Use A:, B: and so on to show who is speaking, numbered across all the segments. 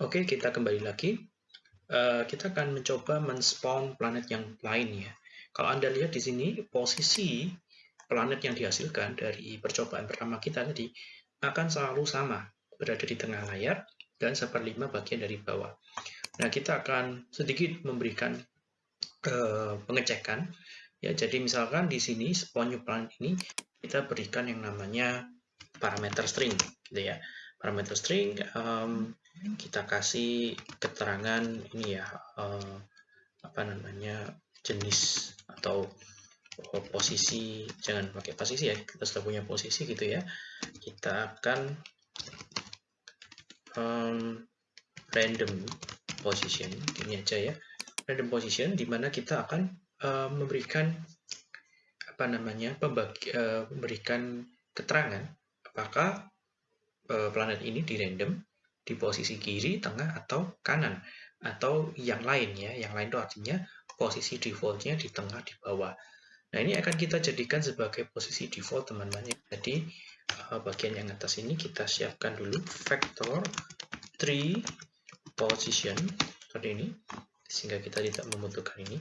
A: Oke, kita kembali lagi. Uh, kita akan mencoba men-spawn planet yang lain ya. Kalau Anda lihat di sini, posisi planet yang dihasilkan dari percobaan pertama kita tadi akan selalu sama, berada di tengah layar dan seperlima bagian dari bawah. Nah, kita akan sedikit memberikan uh, pengecekan. Ya, jadi misalkan di sini spawn new planet ini kita berikan yang namanya parameter string, gitu ya. Parameter string um, kita kasih keterangan ini ya uh, apa namanya jenis atau oh, posisi jangan pakai posisi ya kita sudah punya posisi gitu ya. Kita akan um, random position ini aja ya. Random position di mana kita akan uh, memberikan apa namanya pembagi, uh, memberikan keterangan apakah uh, planet ini di random di posisi kiri, tengah, atau kanan atau yang lain ya. Yang lain itu artinya posisi defaultnya di tengah di bawah. Nah ini akan kita jadikan sebagai posisi default teman-teman. Jadi bagian yang atas ini kita siapkan dulu. Vector 3 position seperti ini sehingga kita tidak membutuhkan ini.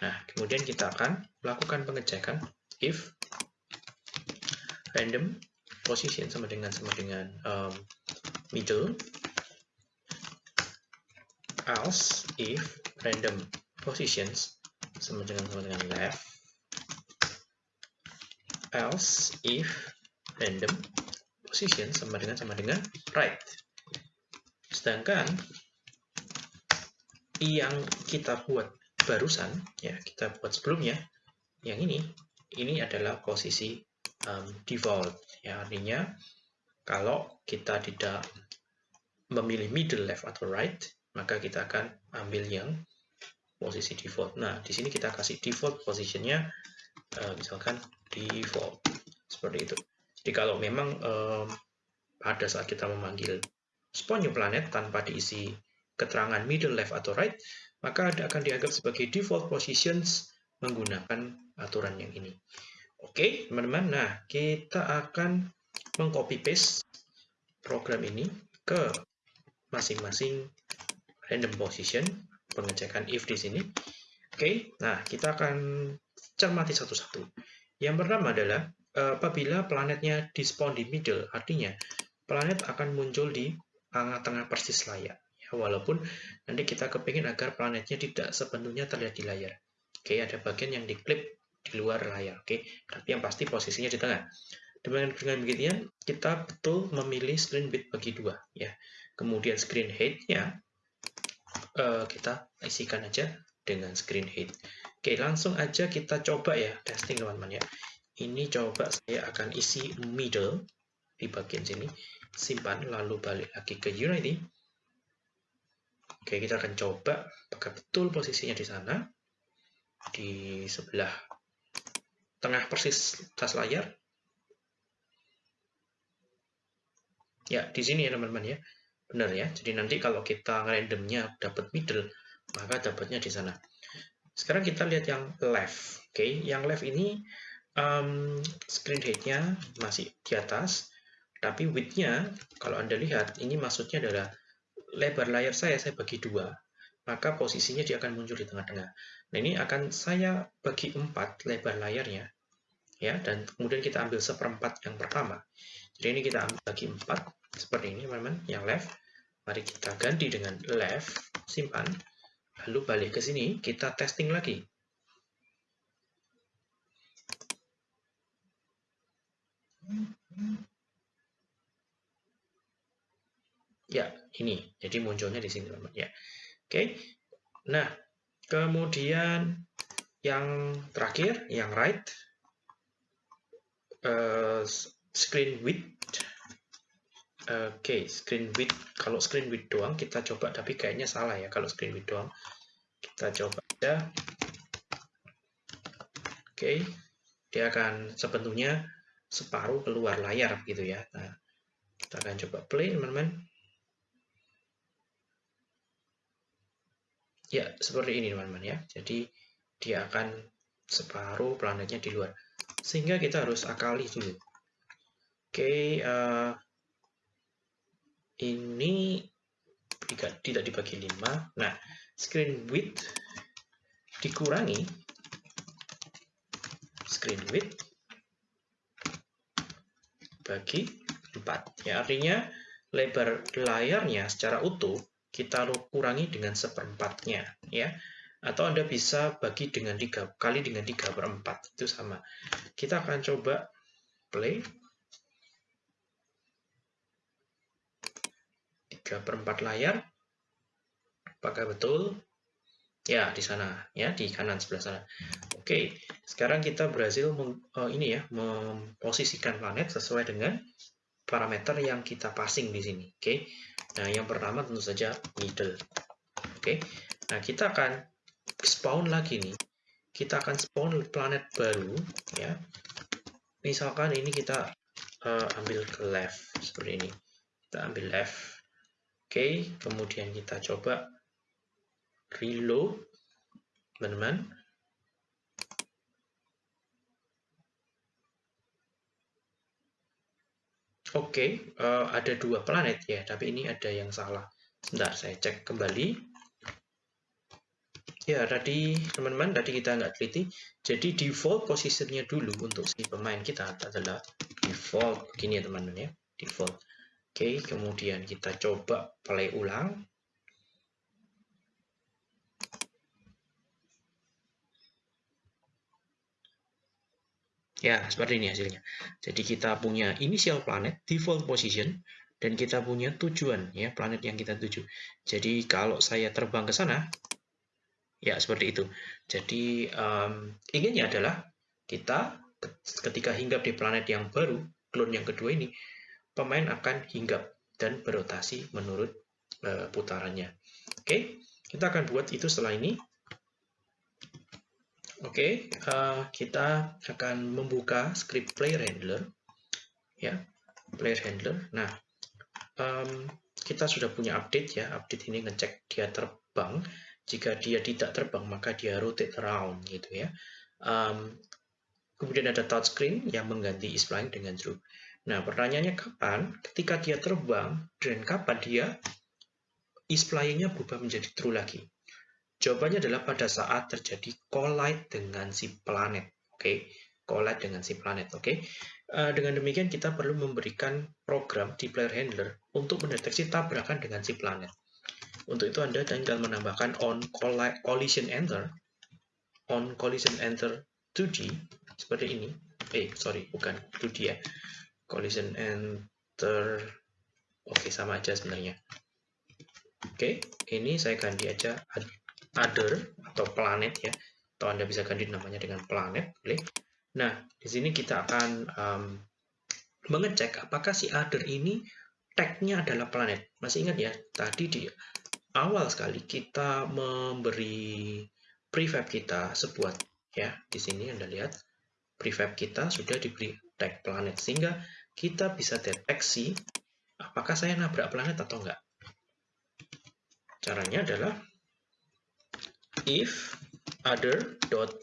A: Nah kemudian kita akan melakukan pengecekan if random position sama dengan sama dengan um, middle else if random positions sama dengan sama dengan left else if random position sama dengan sama dengan right Sedangkan yang kita buat barusan, ya kita buat sebelumnya, yang ini, ini adalah posisi um, default. Ya, artinya kalau kita tidak memilih middle left atau right, maka kita akan ambil yang posisi default. Nah, di sini kita kasih default positionnya, uh, misalkan default seperti itu. Jadi kalau memang um, pada saat kita memanggil spawn new planet tanpa diisi keterangan middle left atau right, maka akan dianggap sebagai default positions menggunakan aturan yang ini. Oke, teman-teman. Nah, kita akan mengcopy paste program ini ke masing-masing random position, pengecekan if di sini. Oke, nah kita akan cermati satu-satu. Yang pertama adalah eh, apabila planetnya spawn di middle, artinya planet akan muncul di tengah-tengah persis layar. Ya, walaupun nanti kita kepingin agar planetnya tidak sepenuhnya terlihat di layar. Oke, ada bagian yang diklip di luar layar. Oke, tapi yang pasti posisinya di tengah. Dengan, dengan beginian, kita betul memilih screen width bagi dua. ya. Kemudian screen height-nya uh, kita isikan aja dengan screen height. Oke, langsung aja kita coba ya, testing teman-teman ya. Ini coba saya akan isi middle di bagian sini simpan, lalu balik lagi ke Unity. Oke, kita akan coba apakah betul posisinya di sana. Di sebelah tengah persis atas layar. Ya, di sini ya teman-teman ya. Benar ya. Jadi nanti kalau kita randomnya dapat middle, maka dapatnya di sana. Sekarang kita lihat yang left. Oke, yang left ini um, screen height-nya masih di atas tapi width-nya, kalau Anda lihat, ini maksudnya adalah lebar layar saya, saya bagi dua. Maka posisinya dia akan muncul di tengah-tengah. Nah, ini akan saya bagi empat lebar layarnya. ya Dan kemudian kita ambil seperempat yang pertama. Jadi ini kita ambil bagi empat, seperti ini, teman-teman, yang left. Mari kita ganti dengan left, simpan. Lalu balik ke sini, kita testing lagi. Ya, ini. Jadi munculnya di sini, teman-teman. Ya. Oke. Nah, kemudian yang terakhir, yang right, uh, screen width. Oke, okay, screen width. Kalau screen width doang, kita coba, tapi kayaknya salah ya kalau screen width doang. Kita coba aja. Oke, okay. dia akan sepenuhnya separuh keluar layar gitu ya. Nah, kita akan coba play, teman-teman. Ya, seperti ini teman-teman ya. Jadi dia akan separuh planetnya di luar. Sehingga kita harus akali dulu. Oke, uh, ini tidak, dibagi 5. Nah, screen width dikurangi screen width bagi 4. Ya, artinya lebar layarnya secara utuh kita kurangi dengan seperempatnya. ya Atau Anda bisa bagi dengan 3, kali dengan 3 per 4. Itu sama. Kita akan coba play. 3 per 4 layar. Apakah betul? Ya, di sana, ya, di kanan sebelah sana. Oke, sekarang kita berhasil meng, uh, ini ya, memposisikan planet sesuai dengan parameter yang kita passing di sini. Oke, nah yang pertama tentu saja middle. Oke, nah kita akan spawn lagi nih. Kita akan spawn planet baru, ya. Misalkan ini kita uh, ambil ke left seperti ini. Kita ambil left. Oke, kemudian kita coba reload teman-teman. Oke eh, ada dua planet ya tapi ini ada yang salah. Sebentar saya cek kembali. Ya tadi teman-teman tadi kita nggak teliti. Jadi default posisinya dulu untuk si pemain kita adalah default. Begini ya teman-teman ya. Default oke kemudian kita coba play ulang Ya, seperti ini hasilnya. Jadi kita punya initial planet, default position, dan kita punya tujuan, ya planet yang kita tuju. Jadi kalau saya terbang ke sana, ya seperti itu. Jadi um, inginnya adalah kita ketika hinggap di planet yang baru, clone yang kedua ini, pemain akan hinggap dan berotasi menurut uh, putarannya. Oke, kita akan buat itu setelah ini. Oke, eh, kita akan membuka script player handler, ya, player handler. Nah, kita sudah punya update ya, update ini ngecek dia terbang. Jika dia tidak terbang, maka dia rotate around gitu ya. Um, kemudian ada touchscreen yang mengganti is dengan true. Nah, pertanyaannya kapan? Ketika dia terbang, dan kapan dia is flying-nya berubah menjadi true lagi. Jawabannya adalah pada saat terjadi collide dengan si planet. Oke, okay? collide dengan si planet. Oke, okay? uh, dengan demikian kita perlu memberikan program di player handler untuk mendeteksi tabrakan dengan si planet. Untuk itu Anda tinggal menambahkan on collision enter, on collision enter 2D seperti ini. Eh, sorry, bukan 2D ya. Collision enter, oke okay, sama aja sebenarnya. Oke, okay, ini saya ganti aja other atau planet ya. Atau Anda bisa ganti namanya dengan planet boleh? Nah di sini kita akan um, mengecek apakah si other ini tagnya adalah planet. Masih ingat ya tadi di awal sekali kita memberi prefab kita sebuah ya. Di sini Anda lihat prefab kita sudah diberi tag planet. Sehingga kita bisa deteksi apakah saya nabrak planet atau enggak. Caranya adalah if other dot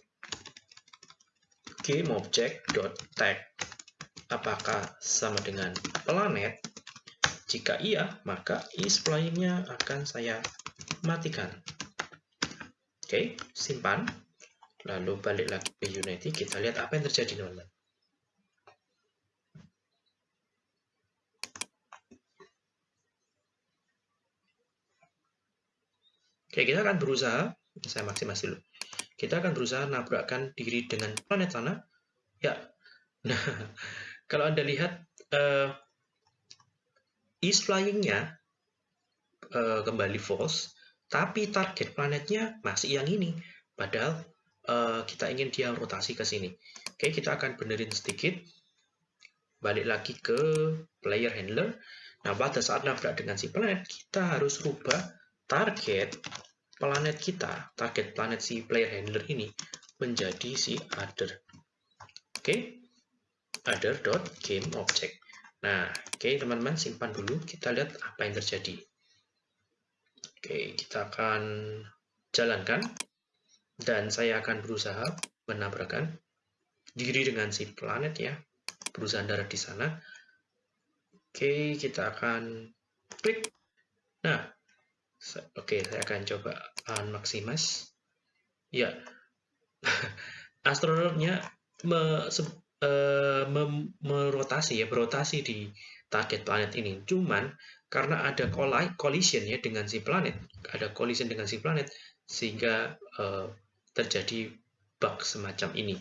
A: game object dot tag apakah sama dengan planet? Jika iya maka is flying-nya akan saya matikan. Oke simpan. Lalu balik lagi ke Unity kita lihat apa yang terjadi teman-teman Oke, kita akan berusaha saya maksimasi dulu. Kita akan berusaha nabrakkan diri dengan planet sana. Ya, nah, kalau Anda lihat uh, is flying-nya uh, kembali false, tapi target planetnya masih yang ini. Padahal uh, kita ingin dia rotasi ke sini. Oke, kita akan benerin sedikit. Balik lagi ke player handler. Nah, pada saat nabrak dengan si planet, kita harus rubah target planet kita, target planet si player handler ini menjadi si other. Oke, okay? other dot game object. Nah, oke okay, teman-teman simpan dulu. Kita lihat apa yang terjadi. Oke, okay, kita akan jalankan dan saya akan berusaha menabrakkan diri dengan si planet ya, berusaha darat di sana. Oke, kita akan klik. Nah, Oke, saya akan coba unmaximize. Ya, astronotnya me, se, uh, merotasi ya, berotasi di target planet ini. Cuman karena ada collision ya dengan si planet, ada collision dengan si planet sehingga uh, terjadi bug semacam ini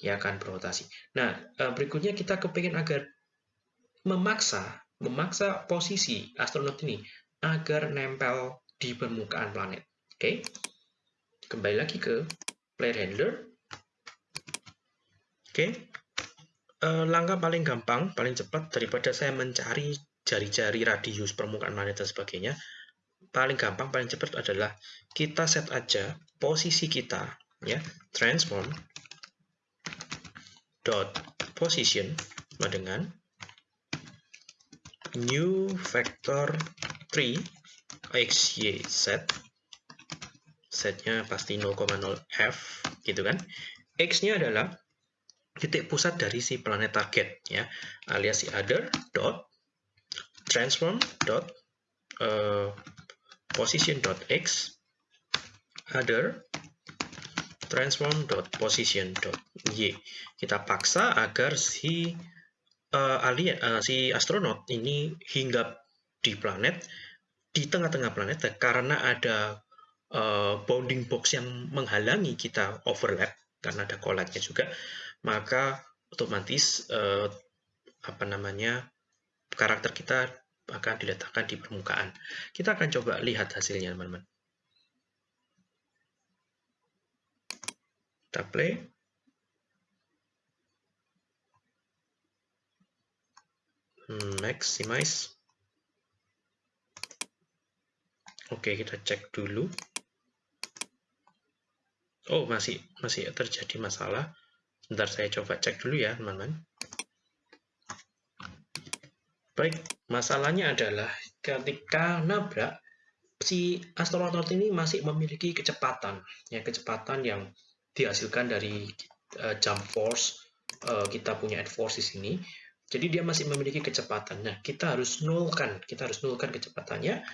A: ya akan berotasi. Nah, uh, berikutnya kita kepingin agar memaksa memaksa posisi astronot ini agar nempel di permukaan planet. Oke, okay? kembali lagi ke player handler. Oke, okay. uh, langkah paling gampang, paling cepat daripada saya mencari jari-jari radius permukaan planet dan sebagainya, paling gampang, paling cepat adalah kita set aja posisi kita, ya, transform dot position dengan new vector 3 x, y, z. Setnya pasti 0,0 f gitu kan? X-nya adalah titik pusat dari si planet target ya. Alias si other dot transform dot uh, position dot x other transform dot position dot y. Kita paksa agar si uh, alien uh, si astronot ini hinggap di planet di tengah-tengah planet karena ada uh, bounding box yang menghalangi kita overlap karena ada collide juga maka otomatis uh, apa namanya karakter kita akan diletakkan di permukaan. Kita akan coba lihat hasilnya, teman-teman. Kita play. maximize oke kita cek dulu. Oh masih masih terjadi masalah. Sebentar saya coba cek dulu ya teman-teman. Baik masalahnya adalah ketika nabrak si astronot ini masih memiliki kecepatan. Ya kecepatan yang dihasilkan dari uh, jump force uh, kita punya add force di sini. Jadi dia masih memiliki kecepatan. Nah, kita harus nolkan, kita harus nolkan kecepatannya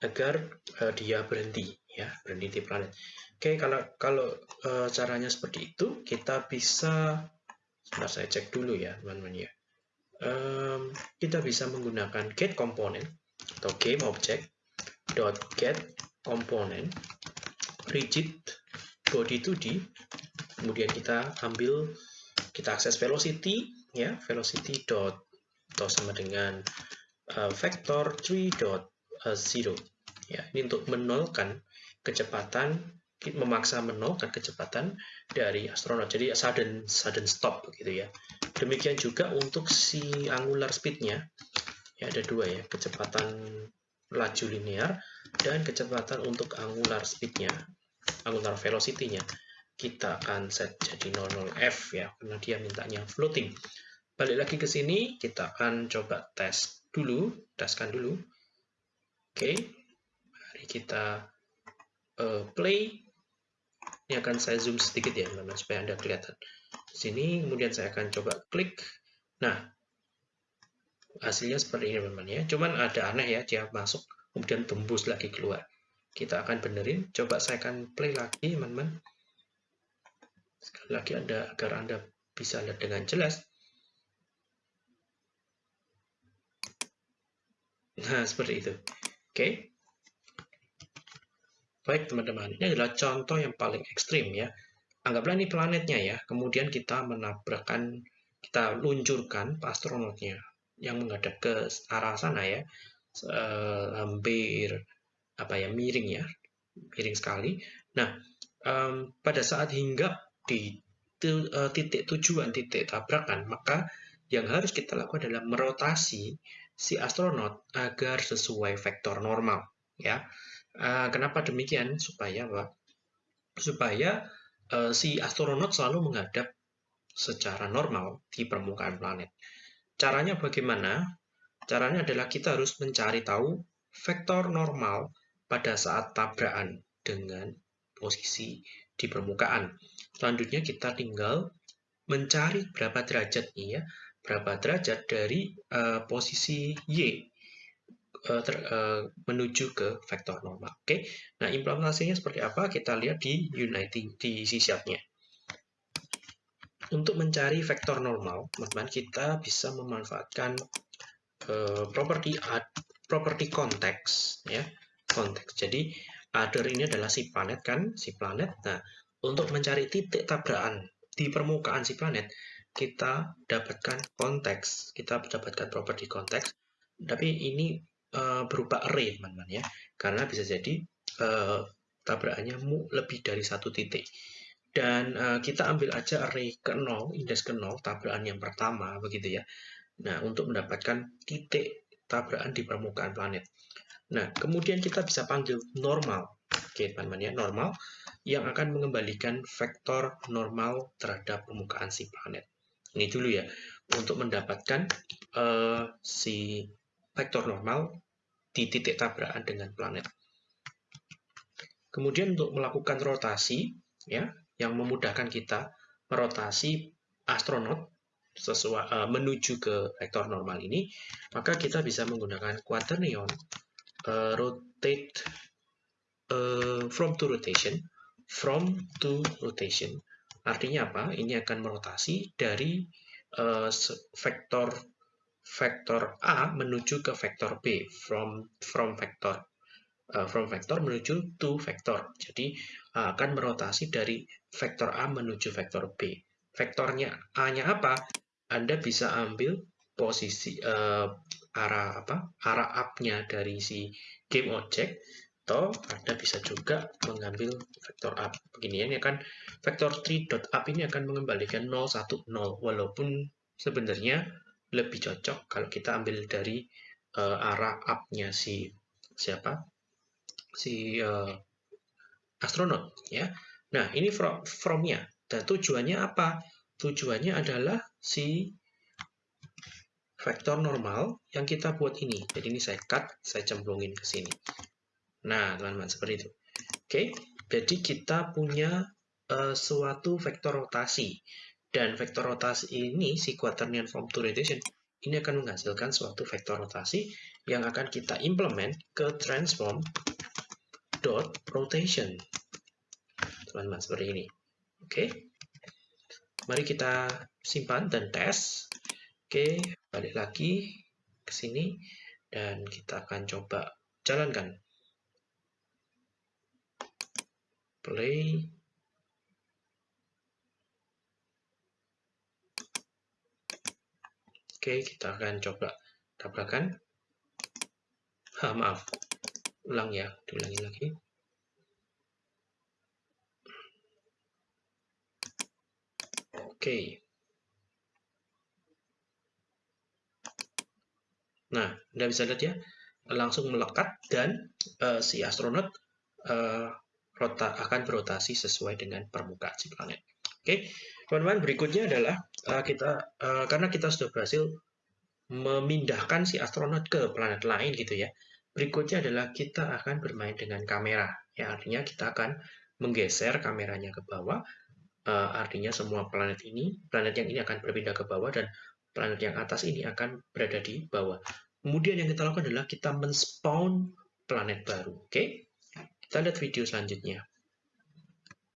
A: agar uh, dia berhenti, ya, berhenti di planet. Oke, kalau kalau uh, caranya seperti itu, kita bisa, sebentar saya cek dulu ya, teman-teman ya. Um, kita bisa menggunakan get component atau game object dot get component rigid body 2D kemudian kita ambil kita akses velocity ya velocity dot atau sama dengan uh, vektor 3 dot uh, zero ya ini untuk menolkan kecepatan memaksa menolkan kecepatan dari astronot. Jadi sudden sudden stop gitu ya. Demikian juga untuk si angular speednya. Ya ada dua ya kecepatan laju linear dan kecepatan untuk angular speednya angular velocity-nya. Kita akan set jadi 00F ya, karena dia mintanya floating. Balik lagi ke sini, kita akan coba tes dulu, teskan dulu. Oke, mari kita uh, play. Ini akan saya zoom sedikit ya, teman-teman, supaya Anda kelihatan. Di sini, kemudian saya akan coba klik. Nah, hasilnya seperti ini, teman-teman ya. Cuman ada aneh ya, dia masuk, kemudian tembus lagi keluar. Kita akan benerin. Coba saya akan play lagi, teman-teman. Sekali lagi Anda agar Anda bisa lihat dengan jelas. Nah, seperti itu. Oke. Okay. Baik, teman-teman. Ini adalah contoh yang paling ekstrim ya. Anggaplah ini planetnya ya. Kemudian kita menabrakkan, kita luncurkan astronotnya yang menghadap ke arah sana ya. Uh, hampir apa ya miring ya, miring sekali. Nah, um, pada saat hinggap di eh, titik tujuan, titik tabrakan, maka yang harus kita lakukan adalah merotasi si astronot agar sesuai vektor normal. Ya, eh, kenapa demikian? Supaya apa? Supaya uh, si astronot selalu menghadap secara normal di permukaan planet. Caranya bagaimana? Caranya adalah kita harus mencari tahu vektor normal pada saat tabrakan dengan posisi di permukaan. Selanjutnya kita tinggal mencari berapa derajat nih ya, berapa derajat dari uh, posisi Y uh, ter, uh, menuju ke vektor normal. Oke, okay? nah implementasinya seperti apa? Kita lihat di Unity di C nya Untuk mencari vektor normal, teman-teman, kita bisa memanfaatkan uh, properti add, properti konteks, ya, konteks. Jadi other ini adalah si planet kan, si planet. Nah, untuk mencari titik tabrakan di permukaan si planet, kita dapatkan konteks, kita dapatkan properti konteks. Tapi ini uh, berupa array teman-teman ya. Karena bisa jadi uh, tabrakannya lebih dari satu titik. Dan uh, kita ambil aja array ke 0 indeks ke 0 tabrakan yang pertama begitu ya. Nah untuk mendapatkan titik tabrakan di permukaan planet. Nah kemudian kita bisa panggil normal. Oke teman-teman ya. Normal yang akan mengembalikan vektor normal terhadap permukaan si planet. Ini dulu ya. Untuk mendapatkan uh, si vektor normal di titik tabrakan dengan planet. Kemudian untuk melakukan rotasi, ya, yang memudahkan kita merotasi astronot sesuai uh, menuju ke vektor normal ini, maka kita bisa menggunakan quaternion uh, rotate uh, from to rotation, from to rotation. Artinya apa? Ini akan merotasi dari uh, vektor vektor A menuju ke vektor B from from vektor uh, from vektor menuju to vektor. Jadi uh, akan merotasi dari vektor A menuju vektor B. Vektornya A-nya apa? Anda bisa ambil posisi uh, arah apa? arah up-nya dari si game object atau Anda bisa juga mengambil vektor up. Begini ya, akan vektor 3.up ini akan mengembalikan 0 1 0 walaupun sebenarnya lebih cocok kalau kita ambil dari uh, arah up-nya si siapa si uh, astronot ya. Nah ini from from-nya dan tujuannya apa? Tujuannya adalah si vektor normal yang kita buat ini. Jadi ini saya cut, saya cemplungin ke sini. Nah teman-teman seperti itu. Oke, jadi kita punya uh, suatu vektor rotasi dan vektor rotasi ini, si quaternion form to rotation, ini akan menghasilkan suatu vektor rotasi yang akan kita implement ke transform dot rotation. Teman-teman, seperti ini. Oke. Mari kita simpan dan tes. Oke, balik lagi ke sini dan kita akan coba jalankan. Play Oke, kita akan coba tabrakan. Ha, maaf. Ulang ya, diulangi lagi. Oke. Nah, Anda bisa lihat ya, langsung melekat dan uh, si astronot uh, rota, akan berotasi sesuai dengan permukaan si planet. Oke, teman-teman, berikutnya adalah uh, kita uh, karena kita sudah berhasil memindahkan si astronot ke planet lain gitu ya. Berikutnya adalah kita akan bermain dengan kamera. Ya, artinya kita akan menggeser kameranya ke bawah. Uh, artinya semua planet ini, planet yang ini akan berpindah ke bawah dan planet yang atas ini akan berada di bawah. Kemudian yang kita lakukan adalah kita men-spawn planet baru. Oke? Okay? Kita lihat video selanjutnya.